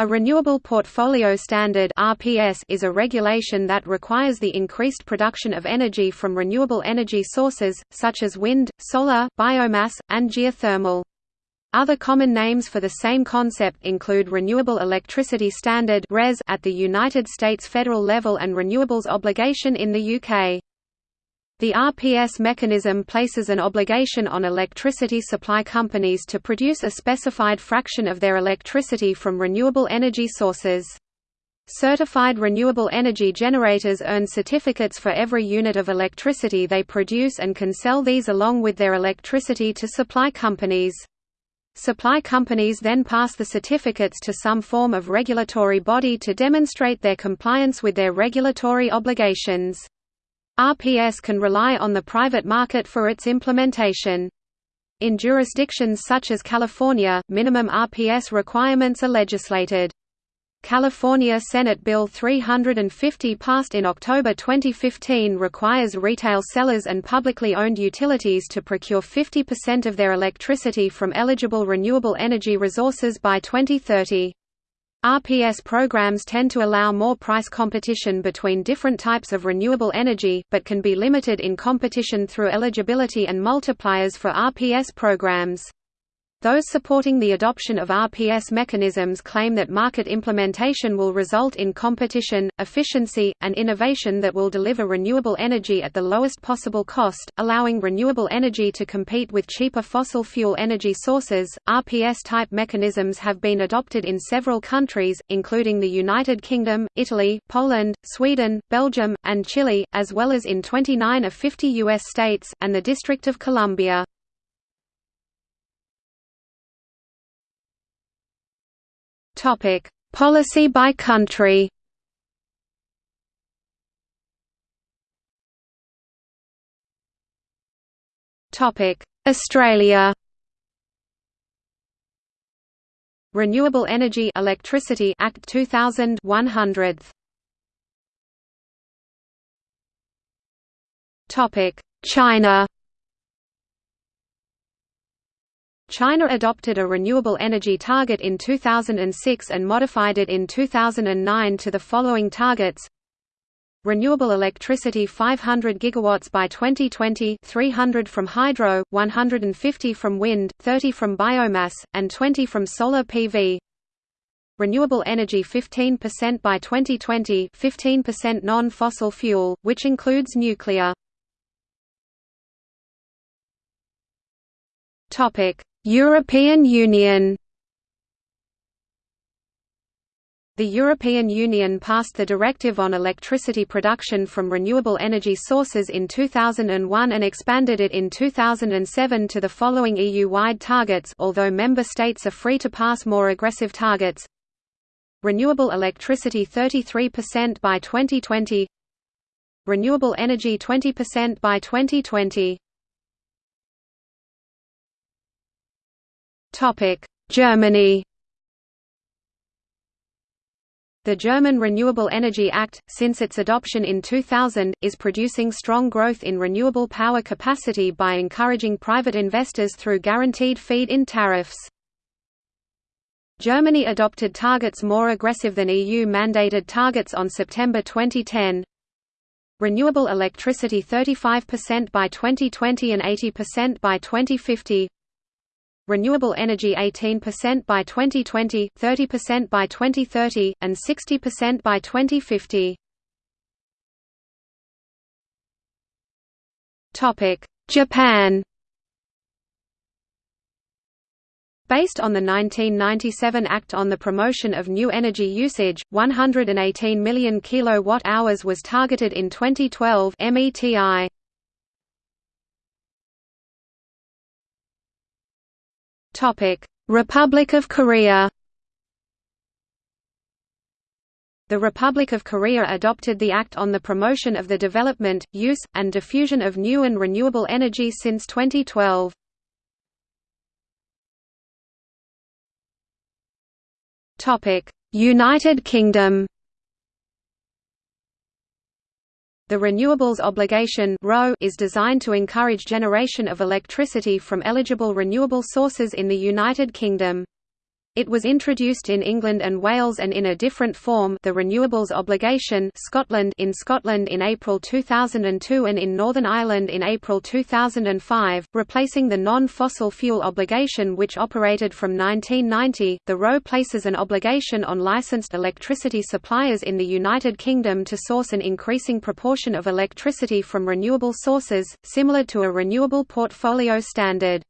A Renewable Portfolio Standard (RPS) is a regulation that requires the increased production of energy from renewable energy sources such as wind, solar, biomass, and geothermal. Other common names for the same concept include Renewable Electricity Standard (RES) at the United States federal level and Renewables Obligation in the UK. The RPS mechanism places an obligation on electricity supply companies to produce a specified fraction of their electricity from renewable energy sources. Certified renewable energy generators earn certificates for every unit of electricity they produce and can sell these along with their electricity to supply companies. Supply companies then pass the certificates to some form of regulatory body to demonstrate their compliance with their regulatory obligations. RPS can rely on the private market for its implementation. In jurisdictions such as California, minimum RPS requirements are legislated. California Senate Bill 350 passed in October 2015 requires retail sellers and publicly owned utilities to procure 50% of their electricity from eligible renewable energy resources by 2030. RPS programs tend to allow more price competition between different types of renewable energy, but can be limited in competition through eligibility and multipliers for RPS programs. Those supporting the adoption of RPS mechanisms claim that market implementation will result in competition, efficiency, and innovation that will deliver renewable energy at the lowest possible cost, allowing renewable energy to compete with cheaper fossil fuel energy sources. RPS type mechanisms have been adopted in several countries, including the United Kingdom, Italy, Poland, Sweden, Belgium, and Chile, as well as in 29 of 50 U.S. states, and the District of Columbia. Topic: Policy by country. Topic: Australia. Renewable Energy Electricity Act 2000 100th. Topic: China. China adopted a renewable energy target in 2006 and modified it in 2009 to the following targets. Renewable electricity 500 gigawatts by 2020 300 from hydro, 150 from wind, 30 from biomass, and 20 from solar PV Renewable energy 15% by 2020 15% non-fossil fuel, which includes nuclear European Union. The European Union passed the Directive on Electricity Production from Renewable Energy Sources in 2001 and expanded it in 2007 to the following EU-wide targets although member states are free to pass more aggressive targets. Renewable electricity 33% by 2020 Renewable energy 20% by 2020 Germany The German Renewable Energy Act, since its adoption in 2000, is producing strong growth in renewable power capacity by encouraging private investors through guaranteed feed-in tariffs. Germany adopted targets more aggressive than EU-mandated targets on September 2010. Renewable electricity 35% by 2020 and 80% by 2050 renewable energy 18% by 2020, 30% by 2030, and 60% by 2050. Japan Based on the 1997 Act on the Promotion of New Energy Usage, 118 million kilowatt-hours was targeted in 2012 METI. Republic of Korea The Republic of Korea adopted the Act on the Promotion of the Development, Use, and Diffusion of New and Renewable Energy since 2012. United Kingdom The Renewables Obligation is designed to encourage generation of electricity from eligible renewable sources in the United Kingdom. It was introduced in England and Wales and in a different form the Renewables Obligation Scotland in Scotland in April 2002 and in Northern Ireland in April 2005, replacing the non-fossil fuel obligation which operated from 1990. The RO places an obligation on licensed electricity suppliers in the United Kingdom to source an increasing proportion of electricity from renewable sources, similar to a renewable portfolio standard.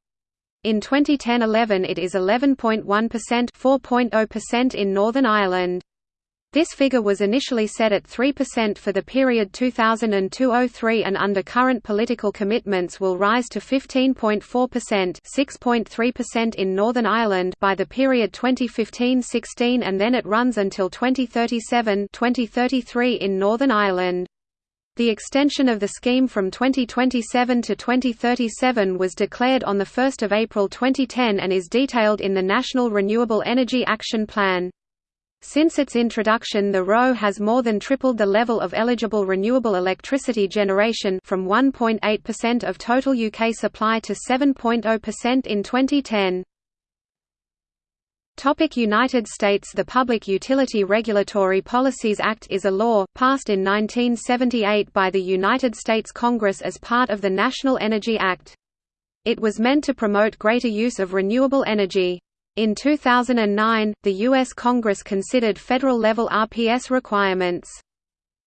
In 2010–11 it is 11.1% 4.0% in Northern Ireland. This figure was initially set at 3% for the period 2002–03 and under current political commitments will rise to 15.4% 6.3% in Northern Ireland by the period 2015–16 and then it runs until 2037 2033 in Northern Ireland. The extension of the scheme from 2027 to 2037 was declared on 1 April 2010 and is detailed in the National Renewable Energy Action Plan. Since its introduction the RO has more than tripled the level of eligible renewable electricity generation from 1.8% of total UK supply to 7.0% in 2010. Topic United States The Public Utility Regulatory Policies Act is a law, passed in 1978 by the United States Congress as part of the National Energy Act. It was meant to promote greater use of renewable energy. In 2009, the U.S. Congress considered federal-level RPS requirements.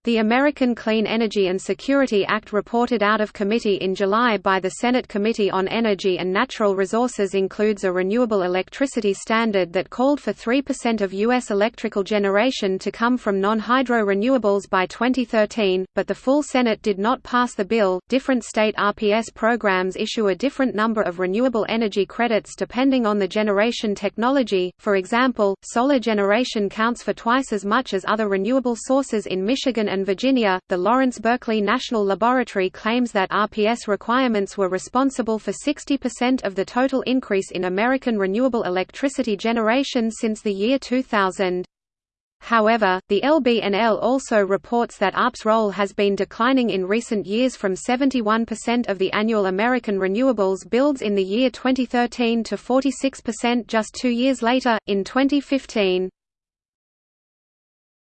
The American Clean Energy and Security Act reported out of committee in July by the Senate Committee on Energy and Natural Resources includes a renewable electricity standard that called for 3% of U.S. electrical generation to come from non-hydro renewables by 2013, but the full Senate did not pass the bill. Different state RPS programs issue a different number of renewable energy credits depending on the generation technology. For example, solar generation counts for twice as much as other renewable sources in Michigan and Virginia, the Lawrence Berkeley National Laboratory claims that RPS requirements were responsible for 60% of the total increase in American renewable electricity generation since the year 2000. However, the LBNL also reports that ARP's role has been declining in recent years from 71% of the annual American renewables builds in the year 2013 to 46% just two years later, in 2015.